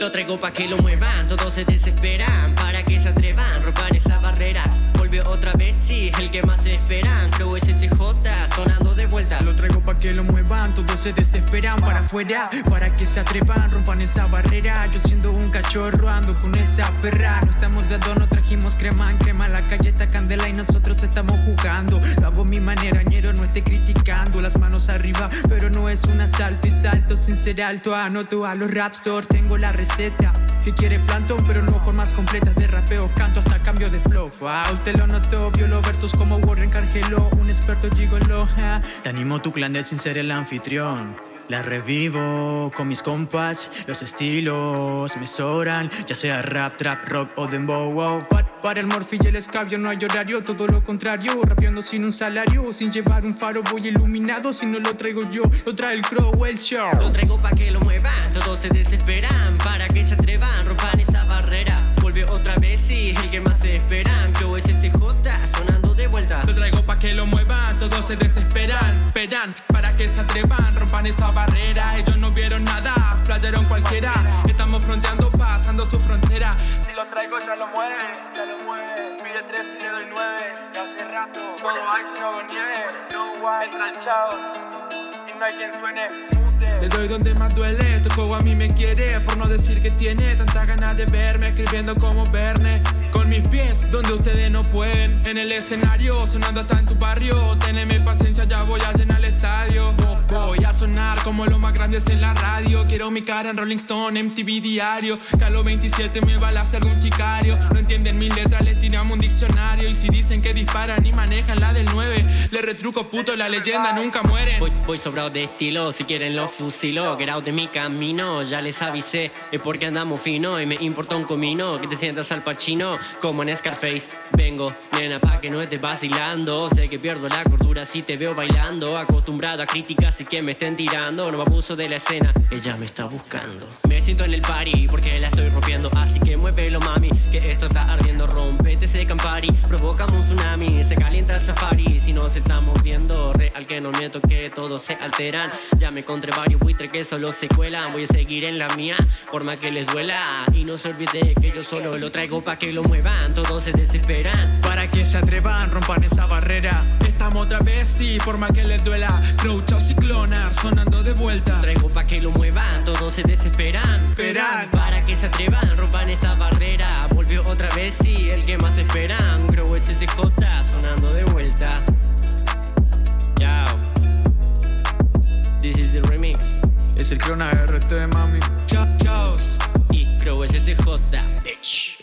Lo traigo pa' que lo muevan, todos se desesperan Para que se atrevan, rompan esa barrera. Volvió otra vez, sí, el que más esperan. Flow SSJ, sonando de vuelta. Lo traigo pa' que lo muevan, todos se desesperan Para afuera, para que se atrevan, rompan esa barrera. Yo siendo un cachorro ando con esa perra No estamos de adorno, trajimos crema en crema La calle está candela y nosotros estamos jugando. Lo hago mi manera, ñero, no esté criticando Las manos arriba, pero no es un asalto Y salto sin ser alto, anoto a los rapstores Tengo la receta. Que quiere plantón pero no formas completas de rapeo Canto hasta cambio de flow. Ah, Usted lo notó, vio los versos como Warren Cargelo Un experto gigolo ah. Te animo tu clan de sin ser el anfitrión la revivo con mis compas, los estilos me sobran, ya sea rap, trap, rock o dembow. Wow. Para el morfi y el escabio no hay horario, todo lo contrario, rapeando sin un salario, sin llevar un faro voy iluminado, si no lo traigo yo, lo trae el crow, el show. Lo traigo pa' que lo muevan, todos se desesperan, para que se atrevan, rompan esa barrera. Vuelve otra vez, sí, el que más se esperan, Crow SSJ, sonando de vuelta. Lo traigo pa' que lo muevan, todos se desesperan, atrevan, rompan esa barrera. Ellos no vieron nada, playaron cualquiera, estamos fronteando, pasando su frontera. Si lo traigo ya lo mueven, ya lo mueven, pide tres y le doy nueve, ya hace rato, todo ice no nieve, no white, entranchados, y no hay quien suene. Le doy donde más duele, tu a mí me quiere. Por no decir que tiene tanta ganas de verme Escribiendo como Verne. Con mis pies donde ustedes no pueden. En el escenario, sonando hasta en tu barrio. Teneme paciencia, ya voy a llenar el estadio. Voy a sonar como los más grandes en la radio. Quiero mi cara en Rolling Stone, MTV diario. Calo 27 me va a hacer algún sicario entienden mis letras, les tiramos un diccionario. Y si dicen que disparan y manejan la del 9 Le retruco puto, la leyenda nunca muere. Voy, sobrado de estilo, si quieren lo fusilo. Out de mi camino, ya les avisé Es porque andamos fino y me importa un comino. Que te sientas al pachino, como en Scarface. Vengo, nena, pa' que no estés vacilando. Sé que pierdo la cordura si te veo bailando. Acostumbrado a críticas y que me estén tirando. No me abuso de la escena, ella me está buscando. Me siento en el party porque la estoy rompiendo. Así que muévelo mami, que esto está ardiendo. Rompete ese campari, provocamos un tsunami Se calienta el safari, si nos estamos viendo Real que no miento que todos se alteran. Ya me encontré varios buitres que solo se cuelan. Voy a seguir en la mía, por más que les duela. Y no se olvide que yo solo lo traigo pa' que lo muevan. Todos se desesperan. Para que se atrevan, rompan esa barrera otra vez, sí, por más que les duela. Crouch ciclonar, sonando de vuelta. Traigo pa' que lo muevan, todos se desesperan. Esperan. Para que se atrevan, rompan esa barrera. Volvió otra vez, sí, el que más esperan. Grow SSJ, sonando de vuelta. Chao. This is the remix. Es el clona RT, mami. Chao, chao. Y Grow SSJ, bitch